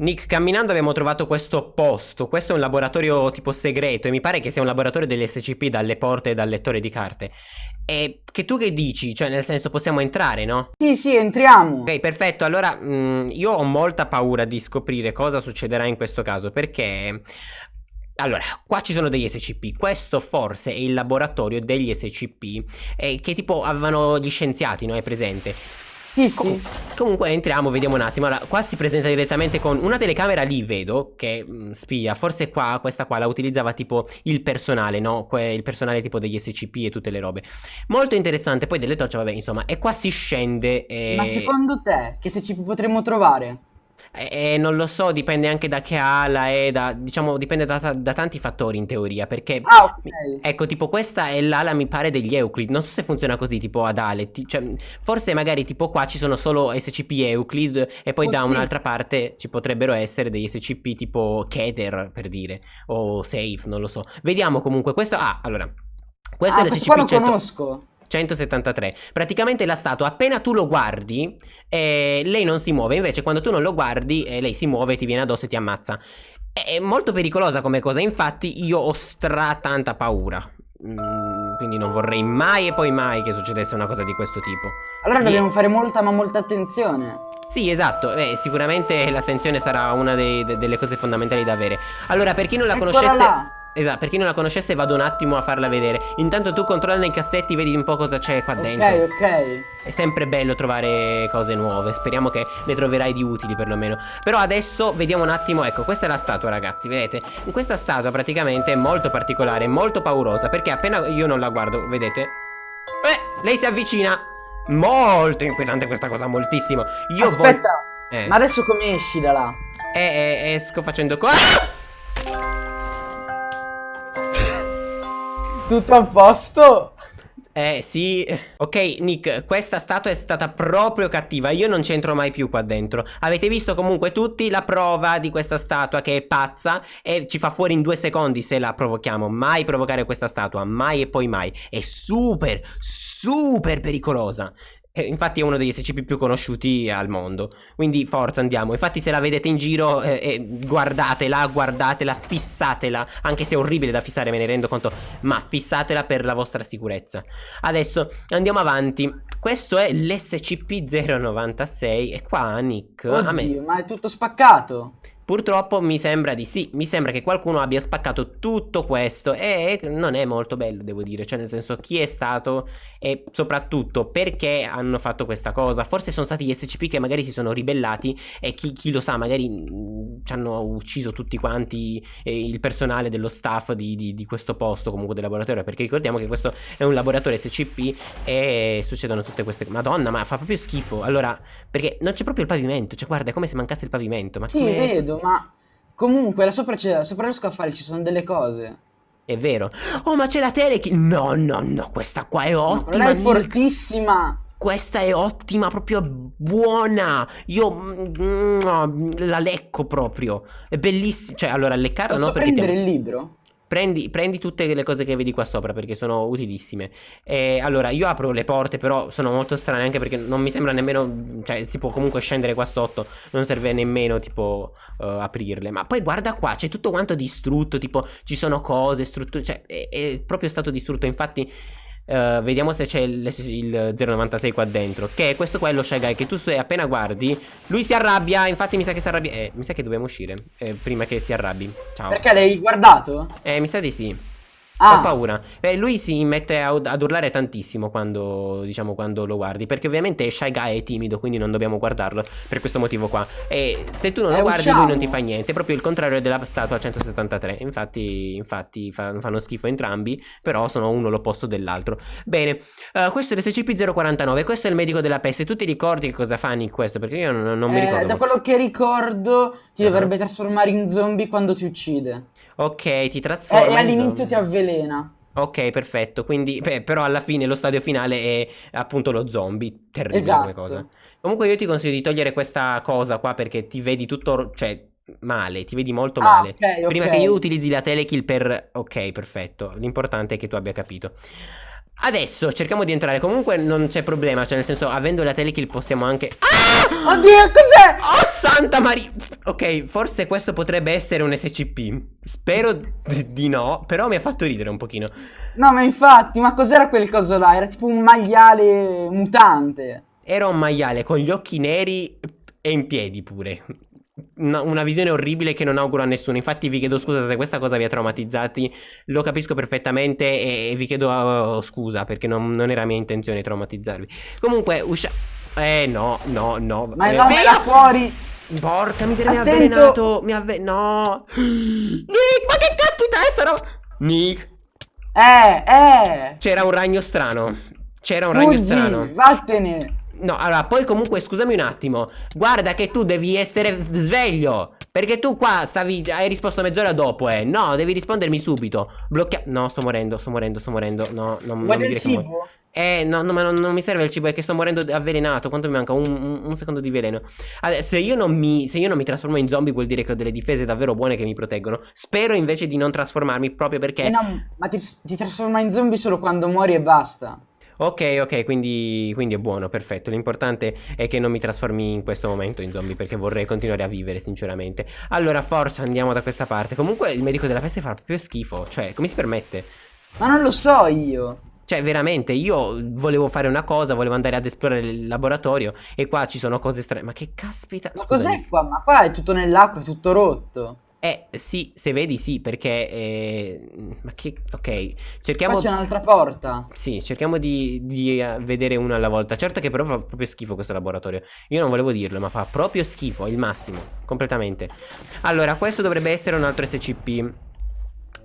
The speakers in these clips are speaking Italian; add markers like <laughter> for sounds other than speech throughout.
Nick, camminando abbiamo trovato questo posto. Questo è un laboratorio tipo segreto e mi pare che sia un laboratorio delle SCP dalle porte e dal lettore di carte. E che tu che dici? Cioè, nel senso, possiamo entrare, no? Sì, sì, entriamo. Ok, perfetto. Allora, mh, io ho molta paura di scoprire cosa succederà in questo caso perché... Allora, qua ci sono degli SCP, questo forse è il laboratorio degli SCP eh, che tipo avevano gli scienziati, no? È presente? Sì, sì. Com comunque entriamo, vediamo un attimo. Allora, qua si presenta direttamente con una telecamera lì, vedo, che mh, mm, spia. Forse qua, questa qua la utilizzava tipo il personale, no? Que il personale tipo degli SCP e tutte le robe. Molto interessante. Poi delle torce, vabbè, insomma. E qua si scende e... Ma secondo te, che SCP potremmo trovare? Eh, non lo so, dipende anche da che ala è, da, diciamo, dipende da, da, tanti fattori in teoria, perché... Ah, ok. Ecco, tipo questa è l'ala, mi pare, degli Euclid, non so se funziona così, tipo ad ale, cioè, forse magari tipo qua ci sono solo SCP Euclid e poi oh, da sì. un'altra parte ci potrebbero essere degli SCP tipo Keter, per dire, o Safe, non lo so. Vediamo comunque, questo... Ah, allora... Questo ah, è l'SCP... Questo lo conosco. 173. Praticamente la statua, appena tu lo guardi, eh, lei non si muove. Invece, quando tu non lo guardi, eh, lei si muove, ti viene addosso e ti ammazza. È molto pericolosa come cosa. Infatti, io ho stra tanta paura. Mm, quindi non vorrei mai e poi mai che succedesse una cosa di questo tipo. Allora dobbiamo fare molta ma molta attenzione. Sì, esatto, Beh, sicuramente l'attenzione sarà una dei, de, delle cose fondamentali da avere. Allora, per chi non la Eccola conoscesse... Là. Esatto, per chi non la conoscesse vado un attimo a farla vedere Intanto tu controlla nei cassetti, vedi un po' cosa c'è qua dentro Ok, ok È sempre bello trovare cose nuove Speriamo che le troverai di utili perlomeno Però adesso vediamo un attimo, ecco, questa è la statua ragazzi, vedete? Questa statua praticamente è molto particolare, molto paurosa Perché appena io non la guardo, vedete? Eh, lei si avvicina Molto inquietante questa cosa, moltissimo Io Aspetta, eh. ma adesso come esci da là? Eh, eh esco facendo qua ah! Tutto a posto? Eh sì, ok Nick, questa statua è stata proprio cattiva, io non c'entro mai più qua dentro. Avete visto comunque tutti la prova di questa statua che è pazza E ci fa fuori in due secondi se la provochiamo. Mai provocare questa statua, mai e poi mai. È super, super pericolosa eh, infatti è uno degli SCP più conosciuti al mondo. Quindi forza andiamo. Infatti se la vedete in giro eh, eh, Guardatela, guardatela, fissatela. Anche se è orribile da fissare me ne rendo conto. Ma fissatela per la vostra sicurezza. Adesso andiamo avanti. Questo è l'SCP-096 E qua Nick Oddio, me... ma è tutto spaccato Purtroppo mi sembra di sì, mi sembra che qualcuno abbia spaccato tutto questo e non è molto bello devo dire, cioè nel senso chi è stato e soprattutto perché hanno fatto questa cosa, forse sono stati gli SCP che magari si sono ribellati e chi, chi lo sa magari mm, ci hanno ucciso tutti quanti eh, il personale dello staff di, di, di, questo posto comunque del laboratorio perché ricordiamo che questo è un laboratorio SCP e succedono tutte queste cose, madonna ma fa proprio schifo, allora perché non c'è proprio il pavimento, cioè guarda è come se mancasse il pavimento, ma sì vedo ma comunque là sopra, sopra lo scaffale ci sono delle cose. È vero. Oh, ma c'è la telekill. No, no, no, questa qua è ottima. No, è fortissima. Questa è ottima, proprio buona. Io mm, la lecco proprio. È bellissima. Cioè, allora, leccarla Posso no perché prendere ti... il libro? Prendi, prendi, tutte le cose che vedi qua sopra perché sono utilissime. E allora, io apro le porte, però sono molto strane anche perché non mi sembra nemmeno. Cioè, si può comunque scendere qua sotto. Non serve nemmeno, tipo, uh, aprirle. Ma poi guarda qua, c'è tutto quanto distrutto. Tipo, ci sono cose, strutture. Cioè, è, è proprio stato distrutto. Infatti, Uh, vediamo se c'è il, il, 096 qua dentro. Che questo qua è lo Shy Guy Che tu se appena guardi Lui si arrabbia Infatti mi sa che si arrabbia Eh mi sa che dobbiamo uscire eh, Prima che si arrabbi. Ciao. Perché l'hai guardato? Eh mi sa di sì Ah. Ho paura. Beh, lui si mette a, ad urlare tantissimo quando, diciamo, quando lo guardi. Perché ovviamente è Shy Guy è timido, quindi non dobbiamo guardarlo per questo motivo qua. E se tu non lo eh, guardi, usciamo. lui non ti fa niente. È proprio il contrario della statua 173. Infatti, infatti fa, fanno schifo entrambi, però sono uno l'opposto dell'altro. Bene, uh, questo è l'SCP-049. Questo è il medico della peste. Tu ti ricordi che cosa fa Nick questo? Perché io non, non eh, mi ricordo. Da quello che ricordo, ti uh -huh. dovrebbe trasformare in zombie quando ti uccide. Ok, ti trasforma. Eh, e all'inizio ti avvelena. Ok, perfetto. Quindi, beh, però alla fine lo stadio finale è appunto lo zombie. Terribile esatto. come cosa. Comunque io ti consiglio di togliere questa cosa qua perché ti vedi tutto, cioè, male, ti vedi molto ah, male. Okay, Prima okay. che io utilizzi la telekill per... Ok, perfetto. L'importante è che tu abbia capito. Adesso cerchiamo di entrare. Comunque non c'è problema. Cioè, nel senso, avendo la telekill possiamo anche. Ah! Oddio, cos'è? Oh, santa Maria! Ok, forse questo potrebbe essere un SCP. Spero di no. Però mi ha fatto ridere un pochino. No, ma infatti, ma cos'era quel coso là? Era tipo un maiale mutante. Era un maiale con gli occhi neri e in piedi pure una, una, visione orribile che non auguro a nessuno. Infatti, vi chiedo scusa se questa cosa vi ha traumatizzati. Lo capisco perfettamente e, e vi chiedo uh, scusa perché non, non, era mia intenzione traumatizzarvi. Comunque, usciamo. Eh, no, no, no. Ma eh, no, me là fuori. Porca miseria, mi ha avvelenato. Mi ha avve... No. <gasps> Nick, ma che caspita è sta roba? Nick. Eh, eh. C'era un ragno strano. C'era un Fuggi, ragno strano. Vattene. No, allora, poi comunque scusami un attimo. Guarda che tu devi essere sveglio. Perché tu qua stavi. Hai risposto mezz'ora dopo, eh. No, devi rispondermi subito. Blocchia. No, sto morendo, sto morendo, sto morendo. No, non, non mi dire cibo? che Eh, no, no, ma non, non, mi serve il cibo, è che sto morendo avvelenato. Quanto mi manca? Un, un, un secondo di veleno. Allora, se io, non mi, se io non mi trasformo in zombie, vuol dire che ho delle difese davvero buone che mi proteggono. Spero invece di non trasformarmi proprio perché. Eh no, ma ti, ti trasforma in zombie solo quando muori e basta. Ok, ok, quindi, quindi, è buono, perfetto. L'importante è che non mi trasformi in questo momento in zombie perché vorrei continuare a vivere, sinceramente. Allora, forza, andiamo da questa parte. Comunque il medico della peste fa proprio schifo. Cioè, come si permette? Ma non lo so io. Cioè, veramente, io volevo fare una cosa, volevo andare ad esplorare il laboratorio e qua ci sono cose strane. Ma che caspita... Ma cos'è qua? Ma qua è tutto nell'acqua, è tutto rotto. Eh sì, se vedi sì, perché... Eh, ma che... Ok, cerchiamo... Qua c'è un'altra porta. Sì, cerchiamo di, di uh, vedere una alla volta. Certo che però fa proprio schifo questo laboratorio. Io non volevo dirlo, ma fa proprio schifo, il massimo, completamente. Allora, questo dovrebbe essere un altro SCP.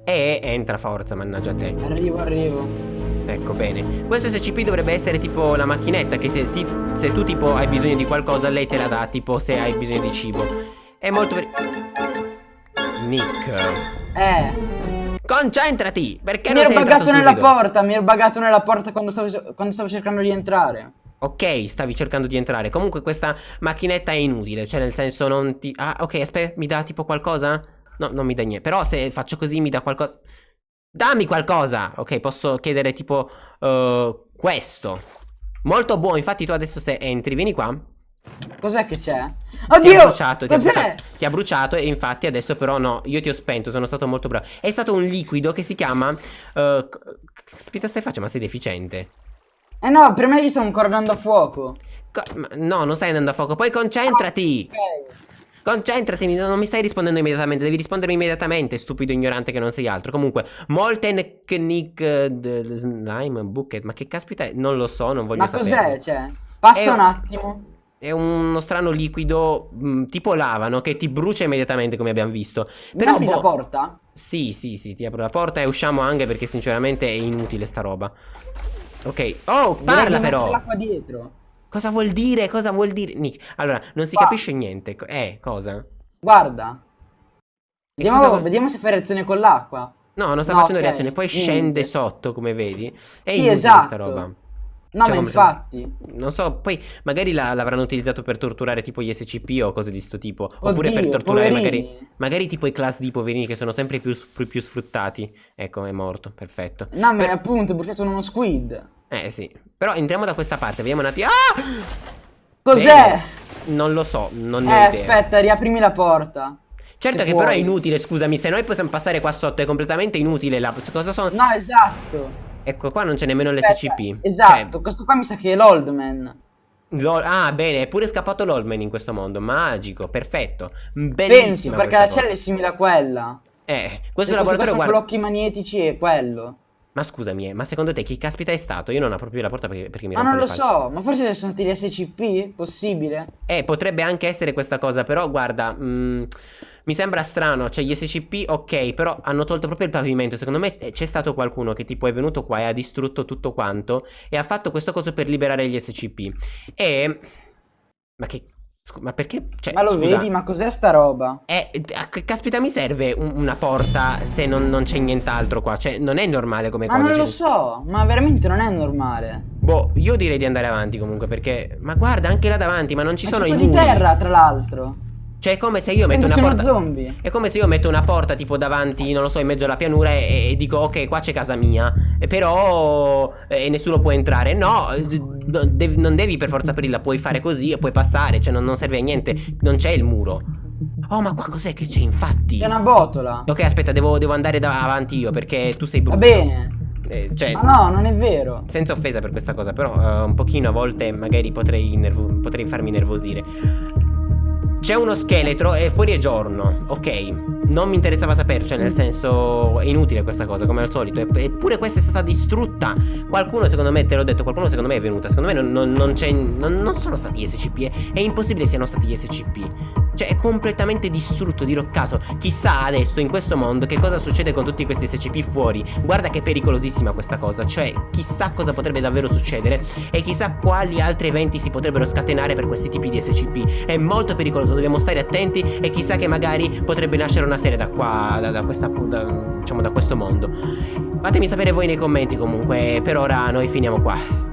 E entra forza, mannaggia te. Arrivo, arrivo. Ecco, bene. Questo SCP dovrebbe essere tipo la macchinetta che te, ti, se tu tipo hai bisogno di qualcosa, lei te la dà, tipo se hai bisogno di cibo. È molto... Nick. Eh. Concentrati! Perché mi non sei entrato subito? nella porta, mi ero buggato nella porta quando stavo, quando stavo cercando di entrare. Ok, stavi cercando di entrare. Comunque questa macchinetta è inutile, cioè nel senso non ti... Ah, ok, aspetta, mi dà tipo qualcosa? No, non mi dà niente. Però se faccio così mi dà qualcosa... Dammi qualcosa! Ok, posso chiedere tipo uh, questo. Molto buono, infatti tu adesso se entri, vieni qua. Cos'è che c'è? Oddio! Ti ha bruciato, ti ha bruciato, ti ha bruciato, e infatti adesso però no, io ti ho spento, sono stato molto bravo. È stato un liquido che si chiama... Uh, aspetta stai facendo, ma sei deficiente. Eh no, per me gli sto ancora andando a fuoco. Co no, non stai andando a fuoco, poi concentrati! Ah, ok. Concentrati, non mi stai rispondendo immediatamente, devi rispondermi immediatamente, stupido ignorante che non sei altro. Comunque, Molten Knick uh, Slime Bucket, ma che caspita è? Non lo so, non voglio ma sapere. Ma cos'è, cioè? Passa un attimo. È uno strano liquido mh, mm, tipo lava, no? Che ti brucia immediatamente, come abbiamo visto. Però apri boh... la porta? Sì, sì, sì, ti apro la porta e usciamo anche perché sinceramente è inutile sta roba. Ok. Oh, parla però! l'acqua dietro. Cosa vuol dire? Cosa vuol dire? Nick, allora, non si Qua. capisce niente. Eh, cosa? Guarda. Vediamo, cosa... vediamo se fa reazione con l'acqua. No, non sta no, facendo okay. reazione, poi Niente. scende sotto, come vedi. È sì, inutile esatto. sta roba. No, cioè, ma infatti. Non so, poi magari l'avranno utilizzato per torturare tipo gli SCP o cose di sto tipo. Oddio, Oppure per torturare magari, magari tipo i class di poverini che sono sempre più, più, più sfruttati. Ecco, è morto, perfetto. No, ma per... appunto, è bruciato uno squid. Eh sì. Però entriamo da questa parte, vediamo un attimo. Ah! Cos'è? Non lo so, non ne eh, ho idea. aspetta, riaprimi la porta. Certo che puoi. però è inutile, scusami, se noi possiamo passare qua sotto è completamente inutile la... Cosa sono? No, esatto. Ecco, qua non c'è nemmeno l'SCP. Esatto, cioè... questo qua mi sa che è l'Oldman. Ah, bene, è pure scappato l'Oldman in questo mondo. Magico, perfetto. Bellissimo. Penso, perché la cella è simile a quella. Eh, questo e laboratorio guarda... blocchi magnetici è quello. Ma scusami, eh, ma secondo te chi caspita è stato? Io non apro più la porta perché, perché mi Ma non lo so, ma forse sono stati gli SCP? Possibile? Eh, potrebbe anche essere questa cosa, però guarda... Mh, mm, mi sembra strano, cioè gli SCP ok, però hanno tolto proprio il pavimento. Secondo me eh, c'è stato qualcuno che tipo è venuto qua e ha distrutto tutto quanto e ha fatto questo coso per liberare gli SCP. E... Ma che... Ma perché? Cioè, ma lo scusa, vedi? Ma cos'è sta roba? Eh, caspita, mi serve un, una porta se non, non c'è nient'altro qua. Cioè, non è normale come ma cosa. Ma non lo so, ma veramente non è normale. Boh, io direi di andare avanti comunque perché... Ma guarda, anche là davanti, ma non ci ma sono i muri. di terra, tra l'altro. Cioè è come se io metto una porta zombie. È come se io metto una porta tipo davanti, non lo so, in mezzo alla pianura e, e dico ok, qua c'è casa mia. E però eh, nessuno può entrare. No, devi- non devi per forza aprirla, puoi fare così e puoi passare, cioè non, non serve a niente, non c'è il muro. Oh, ma qua cos'è che c'è infatti? C'è una botola. Ok, aspetta, devo, devo andare da- avanti io perché tu sei brutto. Va bene. Eh, cioè, Ma no, non è vero. senza offesa per questa cosa, però eh, un pochino a volte magari potrei, potrei farmi nervosire. C'è uno scheletro e fuori è giorno, ok. Non mi interessava sapere, cioè nel senso è inutile questa cosa, come al solito. Epp- Eppure questa è stata distrutta. Qualcuno secondo me, te l'ho detto, qualcuno secondo me è venuta. Secondo me non, non- non c'è. Non, non sono stati gli SCP. È, è impossibile siano stati gli SCP. Cioè è completamente distrutto, diroccato. Chissà adesso in questo mondo che cosa succede con tutti questi SCP fuori. Guarda che è pericolosissima questa cosa. Cioè, chissà cosa potrebbe davvero succedere. E chissà quali altri eventi si potrebbero scatenare per questi tipi di SCP. È molto pericoloso, dobbiamo stare attenti. E chissà che magari potrebbe nascere una serie da qua. Da, da questa. da- diciamo da questo mondo. Fatemi sapere voi nei commenti comunque. Per ora noi finiamo qua.